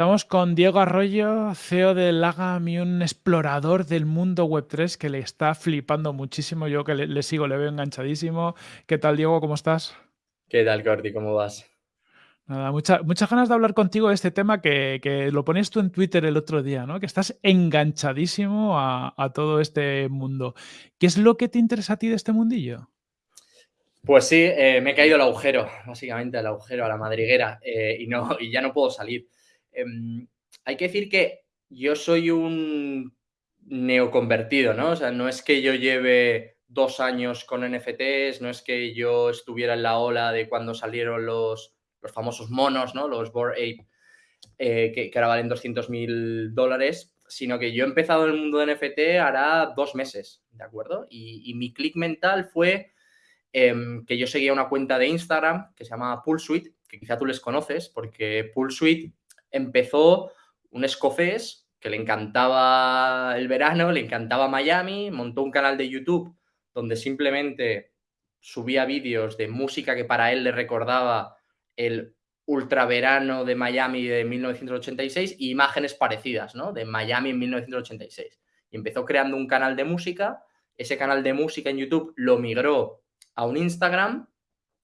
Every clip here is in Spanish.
Estamos con Diego Arroyo, CEO de Lagam y un explorador del mundo Web3 que le está flipando muchísimo. Yo que le, le sigo, le veo enganchadísimo. ¿Qué tal, Diego? ¿Cómo estás? ¿Qué tal, Corti? ¿Cómo vas? Nada, mucha- muchas ganas de hablar contigo de este tema que, que lo ponías tú en Twitter el otro día, ¿no? Que estás enganchadísimo a, a todo este mundo. ¿Qué es lo que te interesa a ti de este mundillo? Pues sí, eh, me he caído al agujero, básicamente al agujero, a la madriguera, eh, y, no, y ya no puedo salir. Em, hay que decir que yo soy un neoconvertido, ¿no? O sea, no es que yo lleve dos años con NFTs, no es que yo estuviera en la ola de cuando salieron los, los famosos monos, ¿no? Los Bored Ape, eh, que, que ahora valen 200 mil dólares, sino que yo he empezado en el mundo de NFT hará dos meses, ¿de acuerdo? Y, mi clic mental fue em, que yo seguía una cuenta de Instagram que se llama Poolsuite, que quizá tú les conoces, porque Poolsuite empezó un escocés que le encantaba el verano, le encantaba Miami, montó un canal de YouTube donde simplemente subía vídeos de música que para él le recordaba el ultraverano de Miami de 1986 y imágenes parecidas, ¿no? De Miami en 1986. Y empezó creando un canal de música, ese canal de música en YouTube lo migró a un Instagram,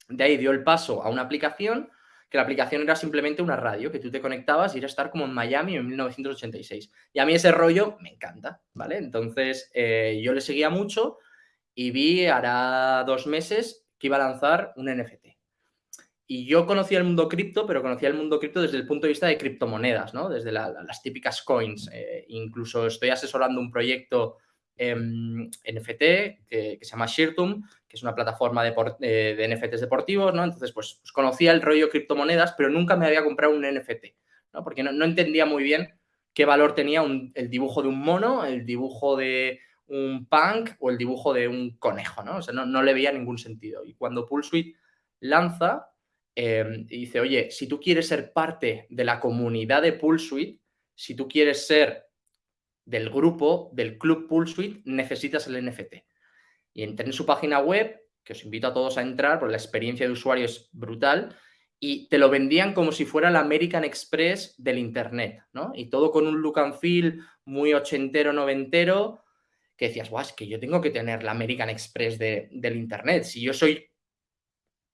de ahí dio el paso a una aplicación, que la aplicación era simplemente una radio, que tú te conectabas y era estar como en Miami en 1986. Y a mí ese rollo me encanta, ¿vale? Entonces eh, yo le seguía mucho y vi, hará dos meses, que iba a lanzar un NFT. Y yo conocía el mundo cripto, pero conocía el mundo cripto desde el punto de vista de criptomonedas, ¿no? Desde la, las típicas coins. Eh, incluso estoy asesorando un proyecto NFT que, que, se llama Shirtum, es una plataforma de, eh, NFTs deportivos, ¿no? Entonces, pues, pues, conocía el rollo criptomonedas, pero nunca me había comprado un NFT, ¿no? Porque no, entendía muy bien qué valor tenía un, el dibujo de un mono, el dibujo de un punk o el dibujo de un conejo, ¿no? No, no le veía ningún sentido. Y cuando Poolsuite lanza, eh, y dice, oye, si tú quieres ser parte de la comunidad de Poolsuite, si tú quieres ser del grupo, del club Poolsuite, necesitas el NFT. Y entré en su página web, que os invito a todos a entrar, porque la experiencia de usuario es brutal, y te lo vendían como si fuera el American Express del Internet, ¿no? Y todo con un look and feel muy ochentero, noventero, que decías, guau, es que yo tengo que tener la American Express de, del Internet. Si yo soy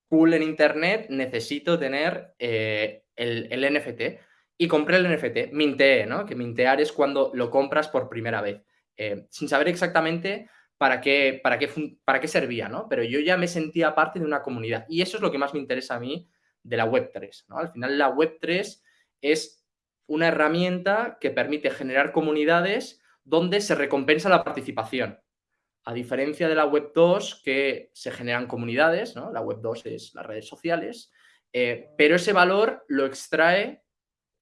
cool en Internet, necesito tener eh, el, el, NFT. Y compré el NFT, minteé, ¿no? Que mintear es cuando lo compras por primera vez, eh, sin saber exactamente para qué, para, qué, para qué servía, ¿no? Pero yo ya me sentía parte de una comunidad. Y eso es lo que más me interesa a mí de la Web3, ¿no? Al final la Web3 es una herramienta que permite generar comunidades donde se recompensa la participación. A diferencia de la Web 2, que se generan comunidades, ¿no? La Web 2 es las redes sociales, eh, pero ese valor lo extrae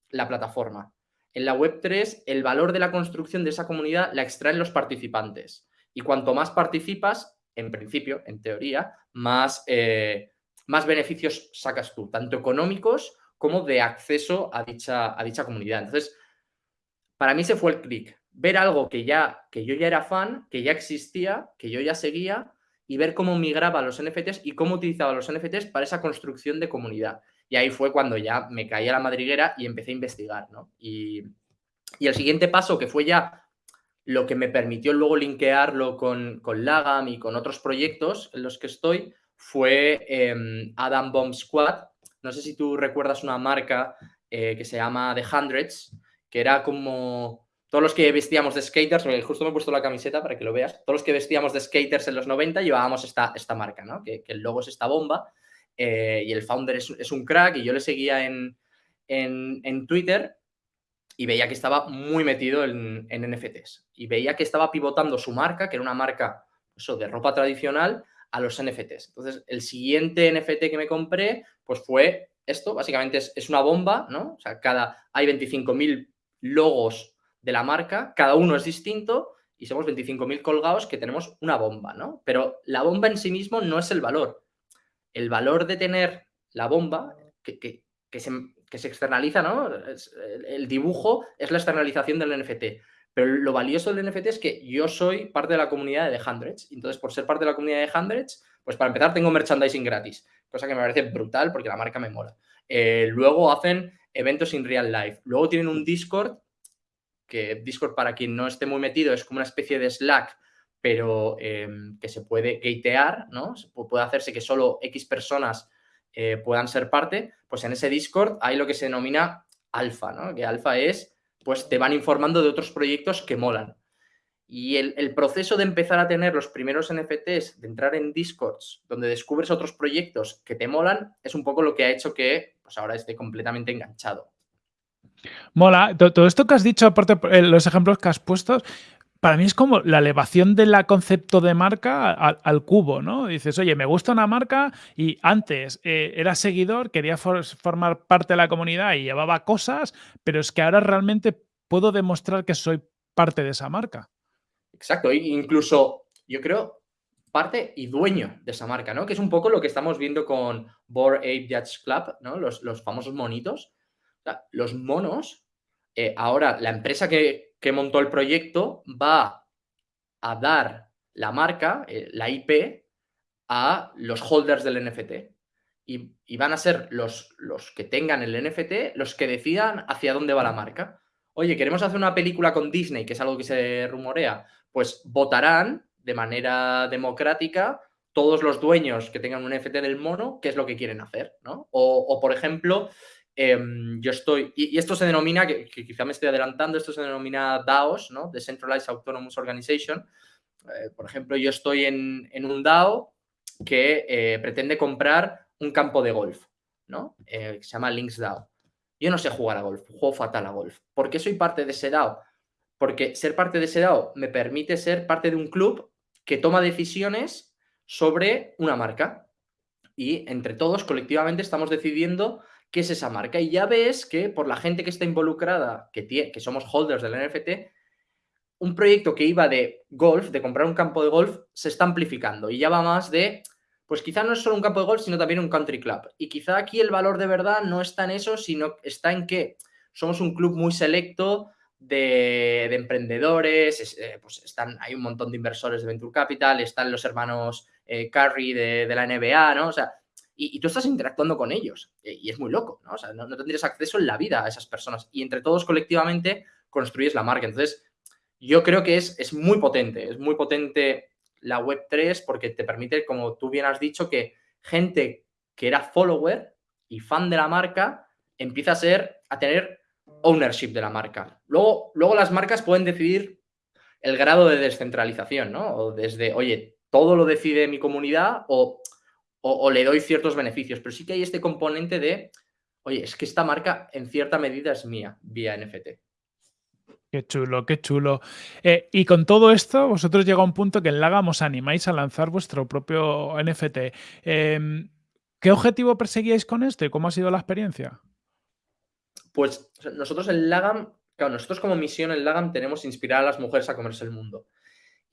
la plataforma. En la Web 3, el valor de la construcción de esa comunidad la extraen los participantes. Y cuanto más participas, en principio, en teoría, más, eh, más beneficios sacas tú, tanto económicos como de acceso a dicha, a dicha comunidad. Entonces, para mí se fue el clic ver algo que, ya, que yo ya era fan, que ya existía, que yo ya seguía, y ver cómo migraba los NFTs y cómo utilizaba los NFTs para esa construcción de comunidad. Y ahí fue cuando ya me caí a la madriguera y empecé a investigar, ¿no? Y, y el siguiente paso, que fue ya lo que me permitió luego linkearlo con, con Lagam y con otros proyectos en los que estoy, fue eh, Adam Bomb Squad. No sé si tú recuerdas una marca eh, que se llama The Hundreds, que era como todos los que vestíamos de skaters, justo me he puesto la camiseta para que lo veas, todos los que vestíamos de skaters en los 90 llevábamos esta, esta marca, ¿no? Que, que el logo es esta bomba eh, y el founder es, es, un crack y yo le seguía en, en, en, Twitter y veía que estaba muy metido en, en, NFTs y veía que estaba pivotando su marca, que era una marca eso, de ropa tradicional, a los NFTs. Entonces, el siguiente NFT que me compré, pues fue esto, básicamente es, es una bomba, ¿no? O sea, cada, hay 25.000 logos de la marca, cada uno es distinto y somos 25.000 colgados que tenemos una bomba, ¿no? Pero la bomba en sí mismo no es el valor. El valor de tener la bomba, que, que, que, se, que se, externaliza, ¿no? El dibujo es la externalización del NFT. Pero lo valioso del NFT es que yo soy parte de la comunidad de Hundreds. Entonces, por ser parte de la comunidad de Hundreds, pues para empezar tengo merchandising gratis, cosa que me parece brutal porque la marca me mola. eh, luego hacen eventos en real life, luego tienen un Discord, que Discord para quien no esté muy metido es como una especie de Slack, pero em, que se puede gatear, ¿no? Puede hacerse que solo X personas eh, puedan ser parte, pues en ese Discord hay lo que se denomina alfa, ¿no? Que alfa es, pues te van informando de otros proyectos que molan. Y el, proceso de empezar a tener los primeros NFTs, de entrar en Discords, donde descubres otros proyectos que te molan, es un poco lo que ha hecho que pues ahora esté completamente enganchado. Mola. Todo esto que has dicho, aparte eh, los ejemplos que has puesto, para mí es como la elevación del concepto de marca al, cubo, ¿no? Dices, oye, me gusta una marca y antes eh, era seguidor, quería formar parte de la comunidad y llevaba cosas, pero es que ahora realmente puedo demostrar que soy parte de esa marca. Exacto, incluso yo creo parte y dueño de esa marca, ¿no? Que es un poco lo que estamos viendo con Board Ape Judge Club, ¿no? Los, famosos monitos. los monos, eh, ahora la empresa que, montó el proyecto va a dar la marca, eh, la IP, a los holders del NFT. Y, van a ser los, los que tengan el NFT los que decidan hacia dónde va la marca. Oye, queremos hacer una película con Disney, que es algo que se rumorea pues votarán de manera democrática todos los dueños que tengan un NFT del mono, qué es lo que quieren hacer, ¿no? O, por ejemplo, em, yo estoy, y, esto se denomina, que, quizá me estoy adelantando, esto se denomina DAOs, ¿no? Decentralized Autonomous Organization. Eh, por ejemplo, yo estoy en, un DAO que eh, pretende comprar un campo de golf, ¿no? Eh, que se llama Links DAO. Yo no sé jugar a golf, juego fatal a golf. ¿Por qué soy parte de ese DAO? porque ser parte de ese DAO me permite ser parte de un club que toma decisiones sobre una marca. Y entre todos, colectivamente, estamos decidiendo qué es esa marca. Y ya ves que por la gente que está involucrada, que, que somos holders del NFT, un proyecto que iba de golf, de comprar un campo de golf, se está amplificando y ya va más de, pues quizá no es solo un campo de golf, sino también un country club. Y quizá aquí el valor de verdad no está en eso, sino está en que somos un club muy selecto de, emprendedores, eh, pues están, hay un montón de inversores de Venture Capital, están los hermanos eh, Curry de, la NBA, ¿no? O sea, y, tú estás interactuando con ellos eh, y es muy loco, ¿no? O sea, no, tendrías acceso en la vida a esas personas y entre todos colectivamente construyes la marca. Entonces, yo creo que es, es muy potente, es muy potente la Web3 porque te permite, como tú bien has dicho, que gente que era follower y fan de la marca empieza a ser, a tener ownership de la marca. Luego, luego las marcas pueden decidir el grado de descentralización, ¿no? O desde, oye, todo lo decide mi comunidad o, le doy ciertos beneficios. Pero sí que hay este componente de, oye, es que esta marca en cierta medida es mía vía NFT. Qué chulo, qué chulo. Eh, y con todo esto, vosotros llega un punto que en Laga os animáis a lanzar vuestro propio NFT. Em, ¿Qué objetivo perseguíais con esto y cómo ha sido la experiencia? Pues nosotros en Lagam, claro, nosotros como misión en Lagam tenemos inspirar a las mujeres a comerse el mundo.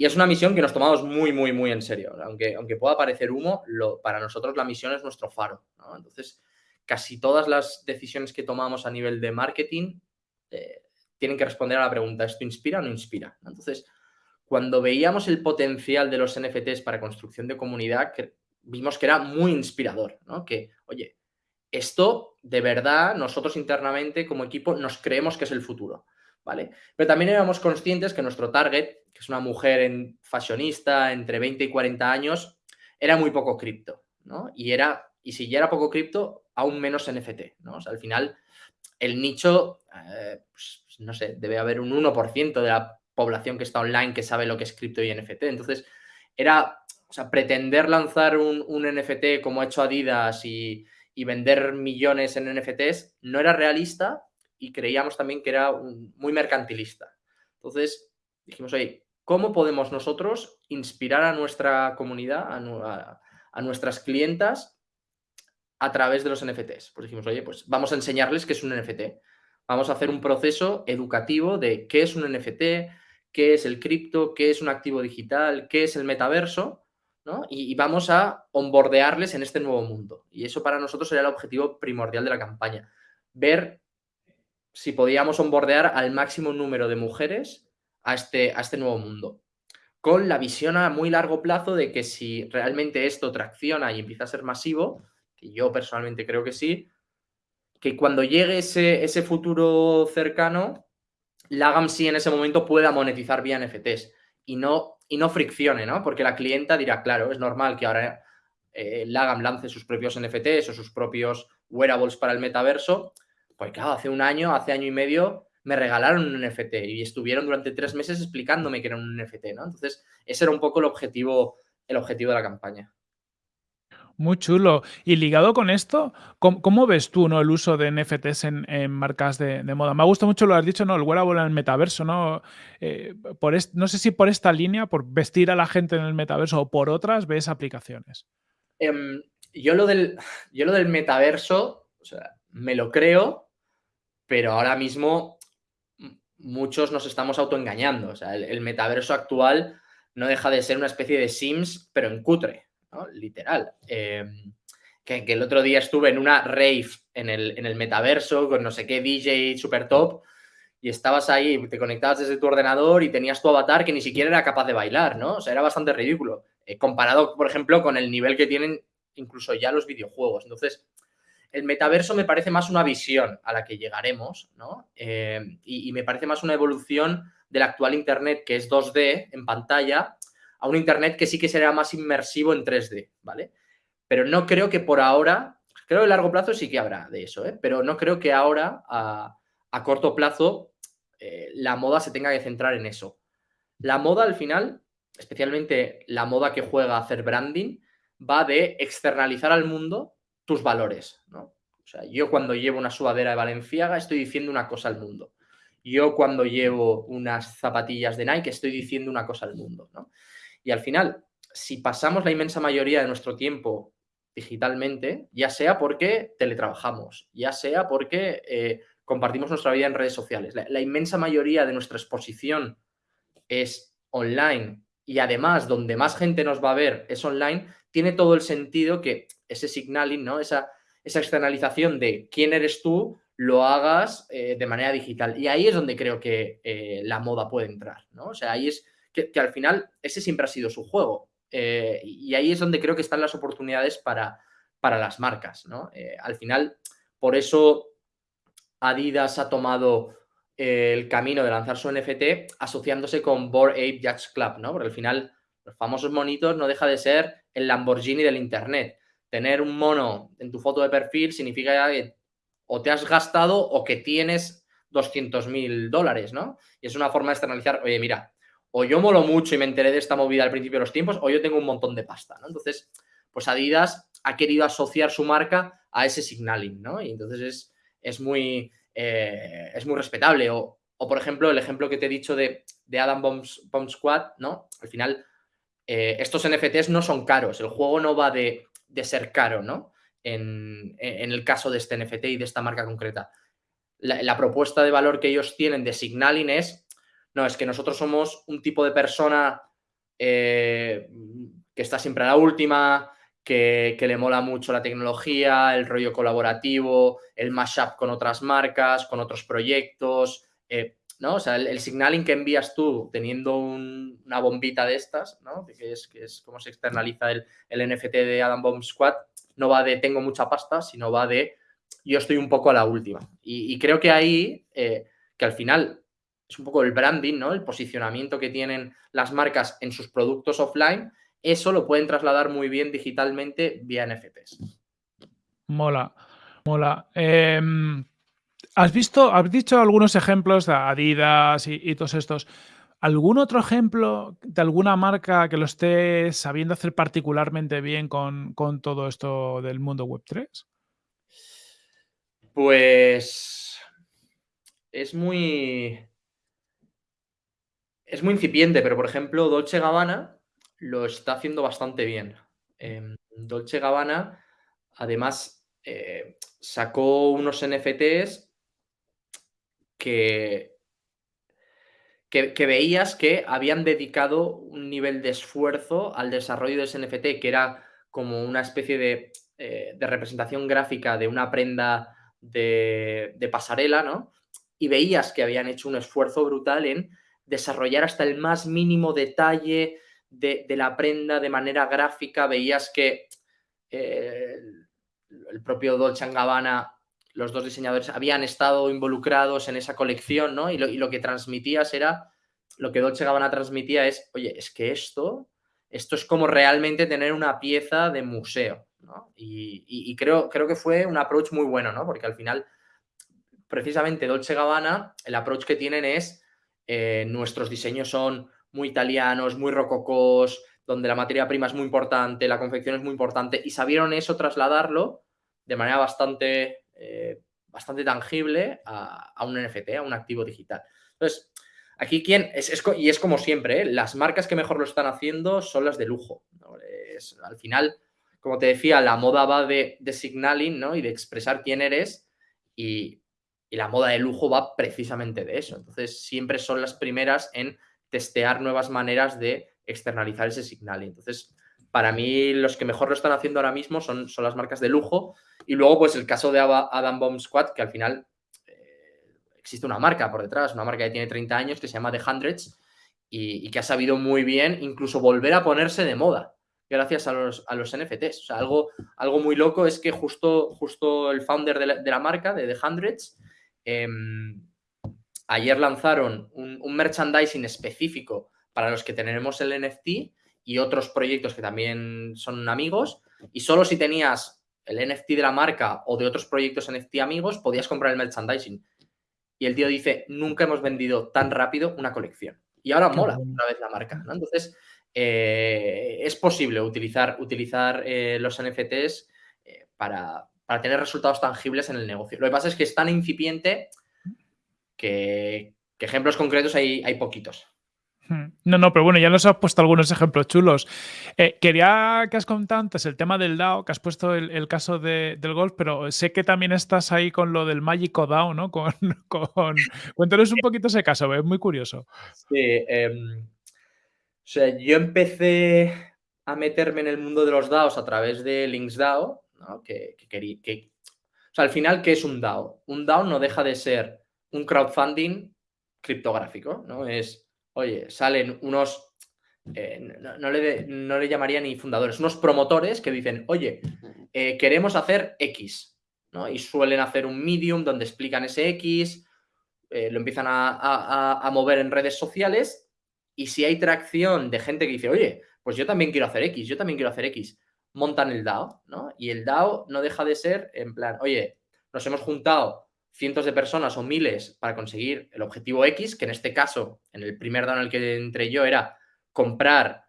Y es una misión que nos tomamos muy, muy, muy en serio. Aunque, aunque pueda parecer humo, lo, para nosotros la misión es nuestro faro. Entonces, casi todas las decisiones que tomamos a nivel de marketing eh, tienen que responder a la pregunta, ¿esto inspira o no inspira? Entonces, cuando veíamos el potencial de los NFTs para construcción de comunidad, vimos que era muy inspirador, ¿no? Que, oye, esto de verdad nosotros internamente como equipo nos creemos que es el futuro, Pero también éramos conscientes que nuestro target, que es una mujer en, fashionista entre 20 y 40 años, era muy poco cripto, ¿no? Y, era, y si ya era poco cripto, aún menos NFT, ¿no? Al final el nicho, eh, pues, no sé, debe haber un 1% de la población que está online que sabe lo que es cripto y NFT. Entonces, era, o sea, pretender lanzar un, un NFT como ha hecho Adidas y, y vender millones en NFTs no era realista y creíamos también que era muy mercantilista. Entonces dijimos, oye, ¿cómo podemos nosotros inspirar a nuestra comunidad, a, nuestras clientas a través de los NFTs? Pues dijimos, oye, pues vamos a enseñarles qué es un NFT. Vamos a hacer un proceso educativo de qué es un NFT, qué es el cripto, qué es un activo digital, qué es el metaverso y, vamos a onboardearles en este nuevo mundo. Y eso para nosotros sería el objetivo primordial de la campaña. Ver si podíamos onboardear al máximo número de mujeres a este, a este nuevo mundo. Con la visión a muy largo plazo de que si realmente esto tracciona y empieza a ser masivo, que yo personalmente creo que sí, que cuando llegue ese, ese futuro cercano, Lagam sí en ese momento pueda monetizar vía NFTs y no, y no friccione, ¿no? Porque la clienta dirá, claro, es normal que ahora eh, Lagam lance sus propios NFTs o sus propios wearables para el metaverso. Pues claro, hace un año, hace año y medio, me regalaron un NFT y estuvieron durante tres meses explicándome que era un NFT, ¿no? Entonces, ese era un poco el objetivo, el objetivo de la campaña. Muy chulo. Y ligado con esto, ¿cómo, ves tú ¿no? el uso de NFTs en, marcas de, moda? Me ha gustado mucho lo que has dicho, ¿no? El wearable en el metaverso, ¿no? Eh, por no sé si por esta línea, por vestir a la gente en el metaverso o por otras, ves aplicaciones. Em, yo, lo del, yo lo del metaverso, o sea, me lo creo, pero ahora mismo muchos nos estamos autoengañando. O sea, el metaverso actual no deja de ser una especie de Sims, pero en cutre. Literal. Em, que, el otro día estuve en una rave en el, en el metaverso con no sé qué DJ super top y estabas ahí, te conectabas desde tu ordenador y tenías tu avatar que ni siquiera era capaz de bailar, ¿no? O sea, era bastante ridículo. Eh, comparado, por ejemplo, con el nivel que tienen incluso ya los videojuegos. Entonces, el metaverso me parece más una visión a la que llegaremos, ¿no? Em, y, me parece más una evolución del actual Internet, que es 2D en pantalla, a un Internet que sí que será más inmersivo en 3D, ¿vale? Pero no creo que por ahora, creo que a largo plazo sí que habrá de eso, ¿eh? Pero no creo que ahora, a, corto plazo, eh, la moda se tenga que centrar en eso. La moda al final, especialmente la moda que juega a hacer branding, va de externalizar al mundo tus valores, ¿no? O sea, yo cuando llevo una sudadera de Valenciaga estoy diciendo una cosa al mundo. Yo cuando llevo unas zapatillas de Nike estoy diciendo una cosa al mundo, ¿no? Y al final, si pasamos la inmensa mayoría de nuestro tiempo digitalmente, ya sea porque teletrabajamos, ya sea porque eh, compartimos nuestra vida en redes sociales, la, inmensa mayoría de nuestra exposición es online y además donde más gente nos va a ver es online, tiene todo el sentido que ese signaling, ¿no? esa, esa externalización de quién eres tú, lo hagas eh, de manera digital. Y ahí es donde creo que eh, la moda puede entrar, ¿no? O sea, ahí es que, al final ese siempre ha sido su juego. Eh, y ahí es donde creo que están las oportunidades para, para las marcas. ¿no? Al final, por eso Adidas ha tomado el camino de lanzar su NFT asociándose con Bored Ape Yachts Club, ¿no? Porque al final los famosos monitos no deja de ser el Lamborghini del Internet. Tener un mono en tu foto de perfil significa que o te has gastado o que tienes 200 mil dólares, ¿no? Y es una forma de externalizar, oye, mira, o yo molo mucho y me enteré de esta movida al principio de los tiempos, o yo tengo un montón de pasta, ¿no? Entonces, pues Adidas ha querido asociar su marca a ese signaling, ¿no? Y entonces es, es muy, eh, es muy respetable. O, por ejemplo, el ejemplo que te he dicho de, Adam Bomb, Squad, ¿no? Al final, eh, estos NFTs no son caros, el juego no va de, ser caro, ¿no? En, el caso de este NFT y de esta marca concreta. La, la propuesta de valor que ellos tienen de signaling es no, es que nosotros somos un tipo de persona eh, que está siempre a la última, que, le mola mucho la tecnología, el rollo colaborativo, el mashup con otras marcas, con otros proyectos, eh, ¿no? O sea, el, signaling que envías tú teniendo una bombita de estas, ¿no? Que es, que es como se externaliza el, NFT de Adam Bomb Squad, no va de tengo mucha pasta, sino va de yo estoy un poco a la última. Y, creo que ahí, eh, que al final es un poco el branding, ¿no? El posicionamiento que tienen las marcas en sus productos offline, eso lo pueden trasladar muy bien digitalmente vía NFTs. Mola, mola. Em, ¿Has visto, has dicho algunos ejemplos de Adidas y, todos estos? ¿Algún otro ejemplo de alguna marca que lo esté sabiendo hacer particularmente bien con, con todo esto del mundo web 3? Pues es muy, es muy incipiente, pero por ejemplo, Dolce Gabbana lo está haciendo bastante bien. Em, Dolce Gabbana, además, eh, sacó unos NFTs que, que, veías que habían dedicado un nivel de esfuerzo al desarrollo de ese NFT, que era como una especie de, eh, representación gráfica de una prenda de, de pasarela, ¿no? Y veías que habían hecho un esfuerzo brutal en desarrollar hasta el más mínimo detalle de, la prenda de manera gráfica. Veías que eh, el propio Dolce Gabbana los dos diseñadores habían estado involucrados en esa colección, ¿no? Y lo, y lo que transmitías era, lo que Dolce Gabbana transmitía es, oye, es que esto, esto es como realmente tener una pieza de museo, ¿no? Y, y, creo, creo que fue un approach muy bueno, ¿no? Porque al final, precisamente Dolce Gabbana, el approach que tienen es, eh, nuestros diseños son muy italianos, muy rococós, donde la materia prima es muy importante, la confección es muy importante, y sabieron eso trasladarlo de manera bastante, eh, bastante tangible a, un NFT, a un activo digital. Entonces, aquí quién, es, es, y es como siempre, ¿eh? las marcas que mejor lo están haciendo son las de lujo. al final, como te decía, la moda va de, de signaling ¿no? y de expresar quién eres, y la moda de lujo va precisamente de eso. Entonces, siempre son las primeras en testear nuevas maneras de externalizar ese signaling. Entonces, para mí, los que mejor lo están haciendo ahora mismo son, son las marcas de lujo. Y luego, pues el caso de Adam Bomb Squad, que al final eh, existe una marca por detrás, una marca que tiene 30 años que se llama The Hundreds y, y, que ha sabido muy bien incluso volver a ponerse de moda gracias a los, a los NFTs. O sea, algo, algo muy loco es que justo, justo el founder de la, de la marca, de The Hundreds, eh, ayer lanzaron un, un merchandising específico para los que tenemos el NFT y otros proyectos que también son amigos. Y solo si tenías el NFT de la marca o de otros proyectos NFT amigos, podías comprar el merchandising. Y el tío dice, nunca hemos vendido tan rápido una colección. Y ahora mola otra vez la marca. ¿no? Entonces, eh, es posible utilizar, utilizar eh, los NFTs eh, para, para tener resultados tangibles en el negocio. Lo que pasa es que es tan incipiente que, que ejemplos concretos hay, hay poquitos. Hmm. No, no, pero bueno, ya nos has puesto algunos ejemplos chulos. Eh, quería que has contado antes el tema del DAO, que has puesto el, el caso de, del golf, pero sé que también estás ahí con lo del mágico DAO, ¿no? Con, con... Cuéntanos un poquito ese caso, es muy curioso. Sí, eh, o sea, yo empecé a meterme en el mundo de los DAOs a través de LinksDAO, ¿no? que, que, que, que, o sea, al final, ¿qué es un DAO? Un DAO no deja de ser un crowdfunding criptográfico, ¿no? Es, oye, salen unos, eh, no, le, no, le, llamaría ni fundadores, unos promotores que dicen, oye, eh, queremos hacer X, ¿no? Y suelen hacer un medium donde explican ese X, eh, lo empiezan a, a, a, mover en redes sociales y si hay tracción de gente que dice, oye, pues yo también quiero hacer X, yo también quiero hacer X, montan el DAO, ¿no? Y el DAO no deja de ser en plan, oye, nos hemos juntado cientos de personas o miles para conseguir el objetivo X, que en este caso, en el primer DAO en el que entré yo, era comprar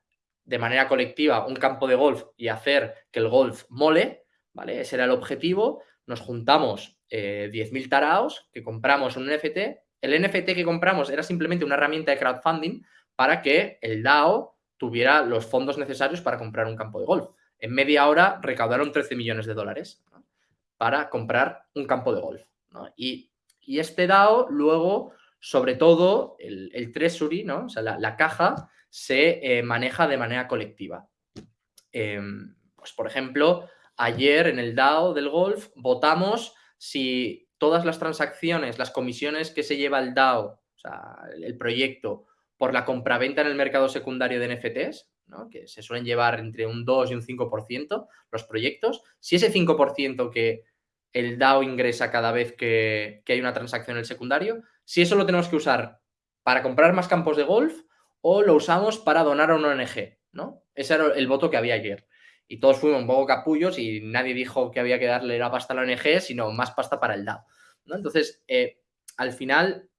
de manera colectiva un campo de golf y hacer que el golf mole, ¿vale? Ese era el objetivo. Nos juntamos eh, 10.000 taraos que compramos un NFT. El NFT que compramos era simplemente una herramienta de crowdfunding para que el DAO tuviera los fondos necesarios para comprar un campo de golf. En media hora recaudaron 13 millones de dólares para comprar un campo de golf. Y, y, este DAO luego, sobre todo, el, el treasury, ¿no? o sea, la, la caja, se eh, maneja de manera colectiva. Eh, pues, por ejemplo, ayer en el DAO del golf votamos si todas las transacciones, las comisiones que se lleva el DAO, o sea, el, el proyecto, por la compraventa en el mercado secundario de NFTs, ¿no? que se suelen llevar entre un 2 y un 5% los proyectos, si ese 5% que el DAO ingresa cada vez que, hay una transacción en el secundario, si eso lo tenemos que usar para comprar más campos de golf o lo usamos para donar a una ONG, ¿no? Ese era el voto que había ayer. Y todos fuimos un poco capullos y nadie dijo que había que darle la pasta a la ONG, sino más pasta para el DAO. Entonces, eh, al final,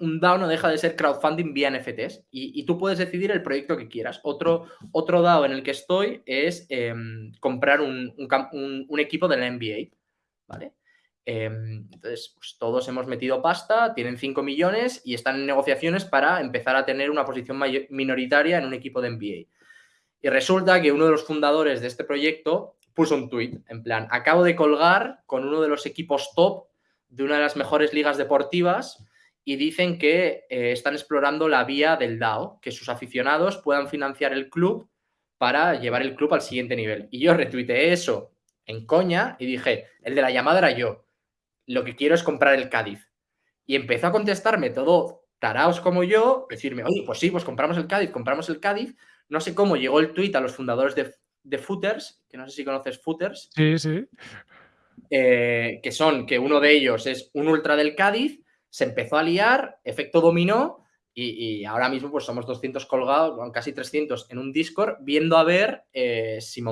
un DAO no deja de ser crowdfunding vía NFTs y, tú puedes decidir el proyecto que quieras. Otro, otro DAO en el que estoy es eh, comprar un, equipo de la NBA. ¿Vale? Eh, entonces, pues todos hemos metido pasta, tienen 5 millones y están en negociaciones para empezar a tener una posición minoritaria en un equipo de NBA. Y resulta que uno de los fundadores de este proyecto puso un tweet en plan, acabo de colgar con uno de los equipos top de una de las mejores ligas deportivas y dicen que eh, están explorando la vía del DAO, que sus aficionados puedan financiar el club para llevar el club al siguiente nivel. Y yo retuiteé eso en coña y dije, el de la llamada era yo, lo que quiero es comprar el Cádiz. Y empezó a contestarme todo taraos como yo, decirme, oye, pues sí, pues compramos el Cádiz, compramos el Cádiz. No sé cómo llegó el tuit a los fundadores de, de Footers, que no sé si conoces Footers. Sí, sí. eh, que son que uno de ellos es un ultra del Cádiz, se empezó a liar, efecto dominó, y, ahora mismo pues somos 200 colgados, casi 300 en un Discord, viendo a ver eh, si,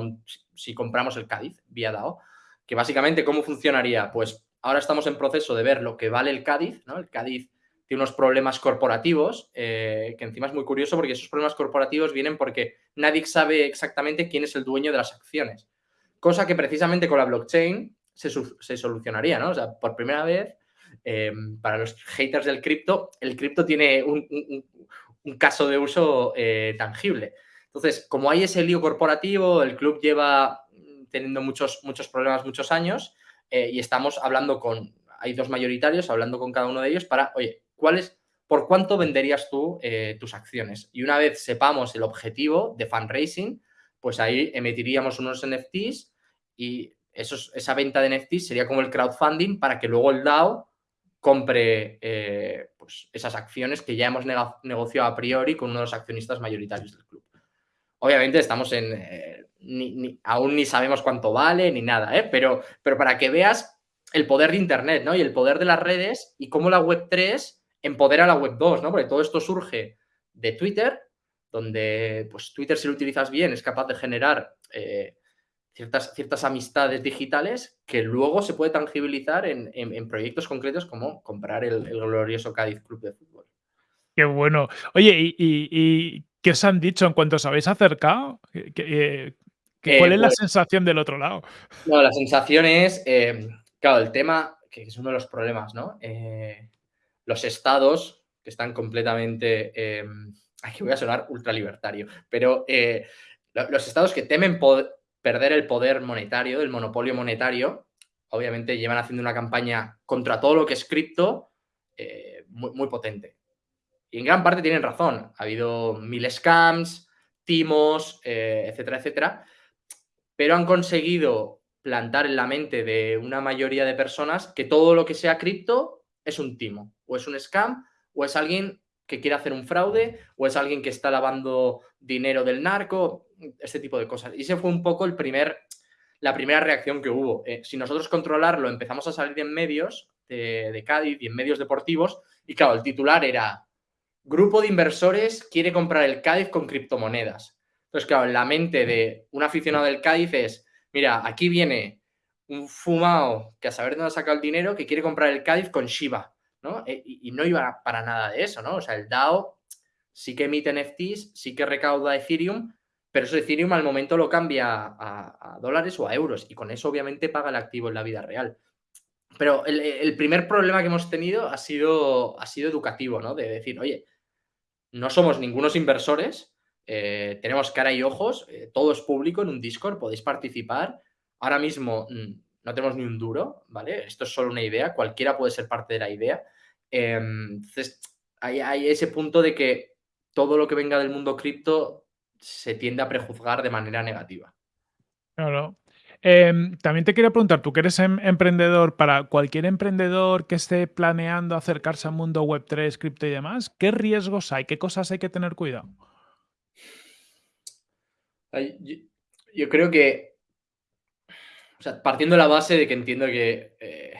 si, compramos el Cádiz vía DAO. Que básicamente, ¿cómo funcionaría? Pues ahora estamos en proceso de ver lo que vale el Cádiz, ¿no? El Cádiz tiene unos problemas corporativos, eh, que encima es muy curioso porque esos problemas corporativos vienen porque nadie sabe exactamente quién es el dueño de las acciones. Cosa que precisamente con la blockchain se, se solucionaría, ¿no? O sea, por primera vez Em, para los haters del cripto, el cripto tiene un, caso de uso eh, tangible. Entonces, como hay ese lío corporativo, el club lleva teniendo muchos, muchos problemas muchos años eh, y estamos hablando con, hay dos mayoritarios, hablando con cada uno de ellos para, oye, ¿cuál ¿por cuánto venderías tú eh, tus acciones? Y una vez sepamos el objetivo de fundraising, pues ahí emitiríamos unos NFTs y esa venta de NFTs sería como el crowdfunding para que luego el DAO compre eh, pues esas acciones que ya hemos negociado a priori con uno de los accionistas mayoritarios del club. Obviamente estamos en... Eh, aún ni sabemos cuánto vale ni nada, ¿eh? pero, pero para que veas el poder de Internet ¿no? y el poder de las redes y cómo la Web 3 empodera a la Web 2, ¿no? porque todo esto surge de Twitter, donde pues, Twitter si lo utilizas bien es capaz de generar ciertas, ciertas amistades digitales que luego se puede tangibilizar en, proyectos concretos como comprar el, glorioso Cádiz Club de Fútbol. Qué bueno. Oye, ¿y, qué os han dicho en cuanto os habéis acercado? ¿Qué, cuál es la pues sensación del otro lado? No, la sensación es, eh, claro, el tema, que es uno de los problemas, ¿no? Eh, los estados que están completamente, eh, aquí voy a sonar ultralibertario, pero los estados que temen perder el poder monetario, el monopolio monetario. Obviamente llevan haciendo una campaña contra todo lo que es cripto eh, muy, potente. Y en gran parte tienen razón. Ha habido mil scams, timos, eh, etcétera, etcétera. Pero han conseguido plantar en la mente de una mayoría de personas que todo lo que sea cripto es un timo, o es un scam, o es alguien que quiere hacer un fraude, o es alguien que está lavando dinero del narco este tipo de cosas. Y ese fue un poco el primer, la primera reacción que hubo. Eh, si nosotros controlarlo, empezamos a salir en medios de, Cádiz y en medios deportivos, y claro, el titular era Grupo de inversores quiere comprar el Cádiz con criptomonedas. Entonces, claro, en la mente de un aficionado del Cádiz es, mira, aquí viene un fumado que a saber dónde ha sacado el dinero que quiere comprar el Cádiz con Shiba, ¿no? Eh, y, no iba para nada de eso, ¿no? O sea, el DAO sí que emite NFTs, sí que recauda Ethereum, pero eso Ethereum al momento lo cambia a, dólares o a euros y con eso obviamente paga el activo en la vida real. Pero el, primer problema que hemos tenido ha sido, ha sido educativo, ¿no? De decir, oye, no somos ningunos inversores, eh, tenemos cara y ojos, eh, todo es público en un Discord, podéis participar. Ahora mismo mm, no tenemos ni un duro, ¿vale? Esto es solo una idea, cualquiera puede ser parte de la idea. Em, entonces, hay ese punto de que todo lo que venga del mundo cripto se tiende a prejuzgar de manera negativa. Claro. Em, también te quería preguntar, tú que eres em, emprendedor, para cualquier emprendedor que esté planeando acercarse al mundo web 3, cripto y demás, ¿qué riesgos hay? ¿Qué cosas hay que tener cuidado? Yo, creo que, partiendo de la base de que entiendo que eh,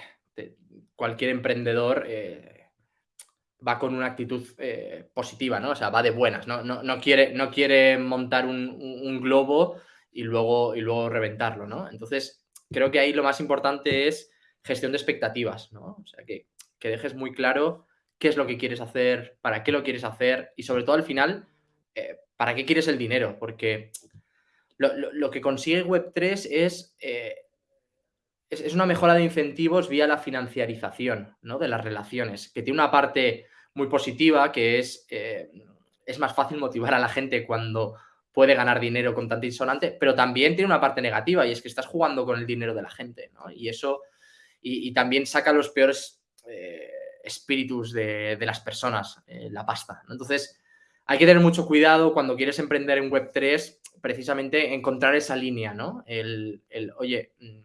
cualquier emprendedor eh, va con una actitud eh, positiva, ¿no? O sea, va de buenas, ¿no? No, quiere, no quiere montar un, globo y luego, y luego reventarlo, ¿no? Entonces, creo que ahí lo más importante es gestión de expectativas, ¿no? O sea, que, dejes muy claro qué es lo que quieres hacer, para qué lo quieres hacer y sobre todo al final, eh, para qué quieres el dinero, porque lo, que consigue Web3 es... Eh, es, una mejora de incentivos vía la financiarización ¿no? de las relaciones, que tiene una parte muy positiva, que es, eh, es más fácil motivar a la gente cuando puede ganar dinero con tanta insonante, pero también tiene una parte negativa y es que estás jugando con el dinero de la gente, ¿no? Y eso, y, también saca los peores eh, espíritus de, las personas, eh, la pasta, Entonces, hay que tener mucho cuidado cuando quieres emprender en Web3, precisamente encontrar esa línea, ¿no? El, oye, mm,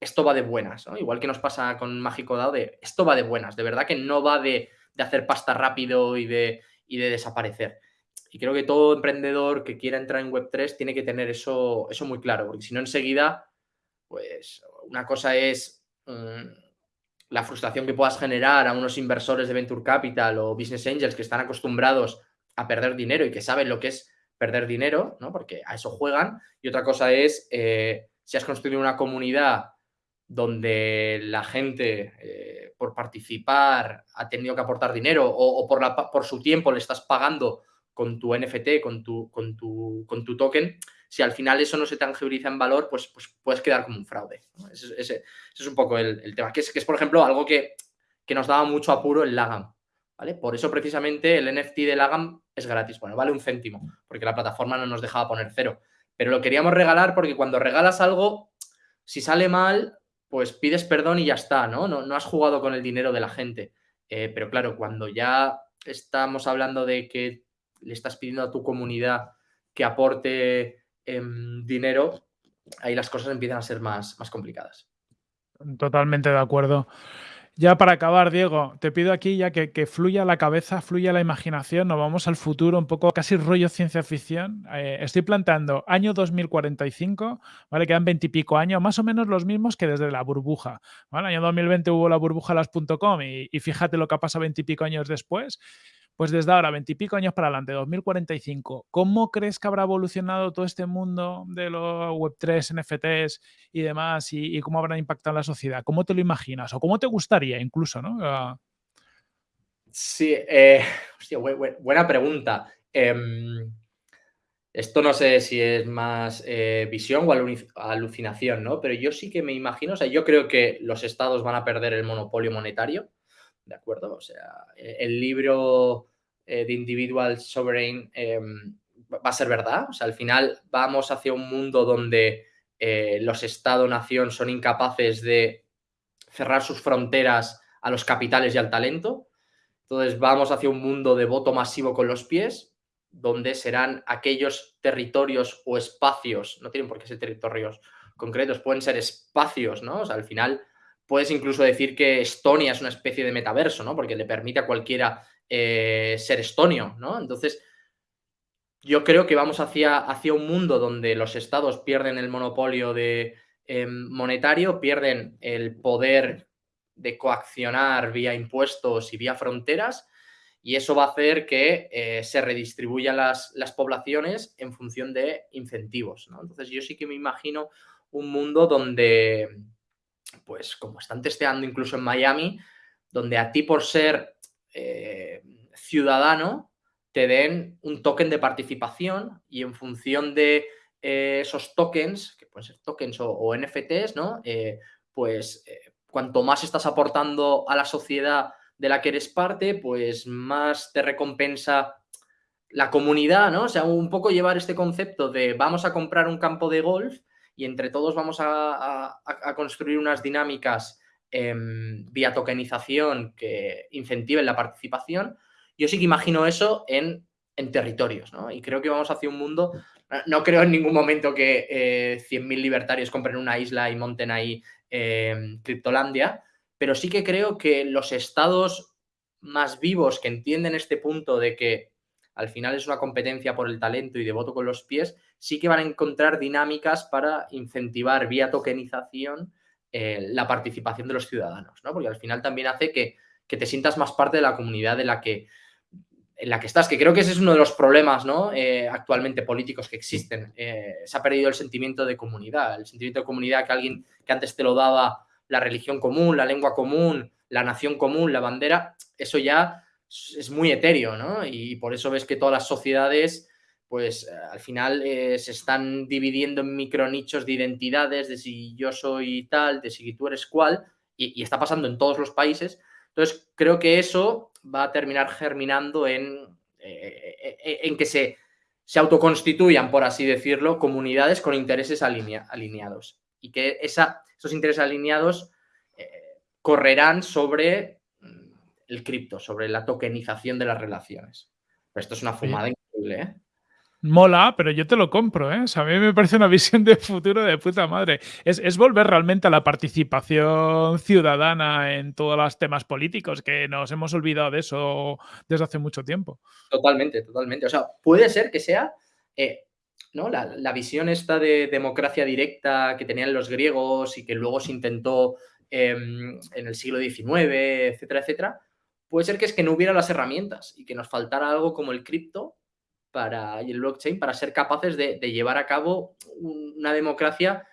esto va de buenas. Igual que nos pasa con Mágico Dao de esto va de buenas, de verdad que no va de, hacer pasta rápido y de, de desaparecer. Y creo que todo emprendedor que quiera entrar en Web3 tiene que tener eso, eso muy claro, porque si no enseguida, pues una cosa es mm, la frustración que puedas generar a unos inversores de Venture Capital o Business Angels que están acostumbrados a perder dinero y que saben lo que es perder dinero, ¿no? Porque a eso juegan. Y otra cosa es, eh, si has construido una comunidad donde la gente, eh, por participar, ha tenido que aportar dinero o, por, la, por, su tiempo le estás pagando con tu NFT, con tu, con tu, con tu token, si al final eso no se tangibiliza en valor, pues, pues puedes quedar como un fraude. Ese, es un poco el, tema, que es, que es, por ejemplo, algo que, que nos daba mucho apuro el Lagam. ¿Vale? Por eso precisamente el NFT de Lagam es gratis. Bueno, vale un céntimo, porque la plataforma no nos dejaba poner cero. Pero lo queríamos regalar porque cuando regalas algo, si sale mal, pues pides perdón y ya está, ¿no? No, no has jugado con el dinero de la gente. Eh, pero claro, cuando ya estamos hablando de que le estás pidiendo a tu comunidad que aporte em, dinero, ahí las cosas empiezan a ser más, más complicadas. Totalmente de acuerdo. Ya para acabar, Diego, te pido aquí ya que, fluya la cabeza, fluya la imaginación, nos vamos al futuro, un poco casi rollo ciencia ficción. Eh, estoy planteando año 2045, ¿vale? Quedan veintipico años, más o menos los mismos que desde la burbuja. ¿vale? Año 2020 hubo la burbuja las.com y, y fíjate lo que ha pasado veintipico años después. Pues desde ahora, veintipico años para adelante, 2045, ¿cómo crees que habrá evolucionado todo este mundo de los Web3, NFTs y demás y, cómo habrá impactado la sociedad? ¿Cómo te lo imaginas? ¿O cómo te gustaría incluso, no? Ah. Sí, eh, hostia, buena pregunta. Em, esto no sé si es más eh, visión o alucinación, ¿no? Pero yo sí que me imagino, o sea, yo creo que los estados van a perder el monopolio monetario ¿de acuerdo? O sea, e, el libro eh, de Individual Sovereign em, va a ser verdad. O sea, al final vamos hacia un mundo donde eh, los Estado-nación son incapaces de cerrar sus fronteras a los capitales y al talento. Entonces vamos hacia un mundo de voto masivo con los pies, donde serán aquellos territorios o espacios, no tienen por qué ser territorios concretos, pueden ser espacios, ¿no? O sea, al final puedes incluso decir que Estonia es una especie de metaverso, ¿no? Porque le permite a cualquiera eh, ser estonio, ¿no? Entonces, yo creo que vamos hacia, hacia un mundo donde los estados pierden el monopolio de, em, monetario, pierden el poder de coaccionar vía impuestos y vía fronteras, y eso va a hacer que eh, se redistribuyan las, las, poblaciones en función de incentivos. ¿no? Entonces yo sí que me imagino un mundo donde, pues como están testeando incluso en Miami, donde a ti por ser eh, ciudadano te den un token de participación y en función de eh, esos tokens, que pueden ser tokens o, NFTs, ¿no? Eh, pues cuanto más estás aportando a la sociedad de la que eres parte, pues más te recompensa la comunidad, ¿no? O sea, un poco llevar este concepto de vamos a comprar un campo de golf y entre todos vamos a, construir unas dinámicas em, vía tokenización que incentiven la participación. Yo sí que imagino eso en, territorios, ¿no? Y creo que vamos hacia un mundo, no creo en ningún momento que eh, 100.000 libertarios compren una isla y monten ahí eh, Criptolandia, pero sí que creo que los estados más vivos que entienden este punto de que al final es una competencia por el talento y de voto con los pies, sí que van a encontrar dinámicas para incentivar vía tokenización eh, la participación de los ciudadanos, ¿no? Porque al final también hace que, te sientas más parte de la comunidad de la que, en la que estás, que creo que ese es uno de los problemas ¿no? Eh, actualmente políticos que existen. Eh, se ha perdido el sentimiento de comunidad, el sentimiento de comunidad que alguien que antes te lo daba la religión común, la lengua común, la nación común, la bandera, eso ya es muy etéreo, ¿no? Y por eso ves que todas las sociedades, pues eh, al final eh, se están dividiendo en micronichos de identidades, de si yo soy tal, de si tú eres cual, y, está pasando en todos los países. Entonces, creo que eso va a terminar germinando en, eh, en que se, se autoconstituyan, por así decirlo, comunidades con intereses alineados. Y que esa, esos intereses alineados correrán sobre el cripto, sobre la tokenización de las relaciones. Pero esto es una fumada increíble, ¿eh? Mola, pero yo te lo compro, ¿eh? a mí me parece una visión de futuro de puta madre. Es, volver realmente a la participación ciudadana en todos los temas políticos, que nos hemos olvidado de eso desde hace mucho tiempo. Totalmente, totalmente. O sea, puede ser que sea eh, ¿no? La, visión esta de democracia directa que tenían los griegos y que luego se intentó em, en el siglo XIX, etcétera, etcétera, puede ser que es que no hubiera las herramientas y que nos faltara algo como el cripto para, y el blockchain para ser capaces de, de llevar a cabo una democracia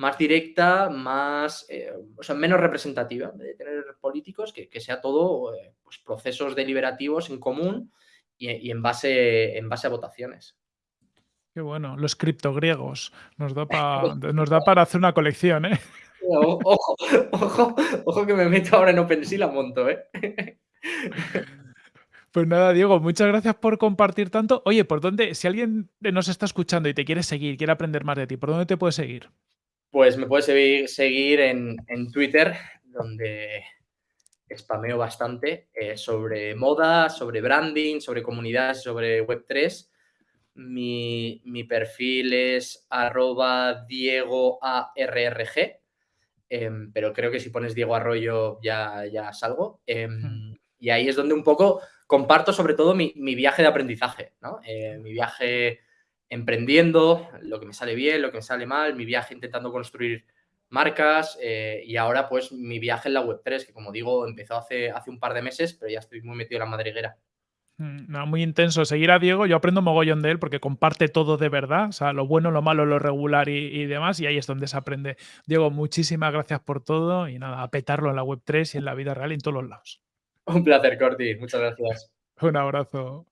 más directa, más, eh, o sea, menos representativa, de tener políticos, que, que sea todo eh, pues, procesos deliberativos en común y, y, en, base, en base a votaciones. Qué bueno, los criptogriegos. Nos da, pa, nos da para hacer una colección, ¿eh? Ojo, ojo, ojo que me meto ahora en OpenSea la monto, ¿eh? Pues nada, Diego, muchas gracias por compartir tanto. Oye, ¿por dónde, si alguien nos está escuchando y te quiere seguir, quiere aprender más de ti, ¿por dónde te puede seguir? Pues me puedes seguir, seguir en, en, Twitter, donde spameo bastante eh, sobre moda, sobre branding, sobre comunidades, sobre Web3. Mi, mi perfil es arroba diegoarrg, eh, pero creo que si pones Diego Arroyo ya, ya salgo. Eh, mm. Y ahí es donde un poco comparto sobre todo mi, viaje de aprendizaje, ¿no? Eh, mi viaje emprendiendo, lo que me sale bien, lo que me sale mal, mi viaje intentando construir marcas eh, y ahora pues mi viaje en la Web3, que como digo empezó hace, hace un par de meses, pero ya estoy muy metido en la madriguera. Mm, no, muy intenso. Seguir a Diego, yo aprendo mogollón de él porque comparte todo de verdad, o sea, lo bueno, lo malo, lo regular y, y, demás, y ahí es donde se aprende. Diego, muchísimas gracias por todo y nada, a petarlo en la Web3 y en la vida real y en todos los lados. Un placer, Corti. Muchas gracias. Un abrazo.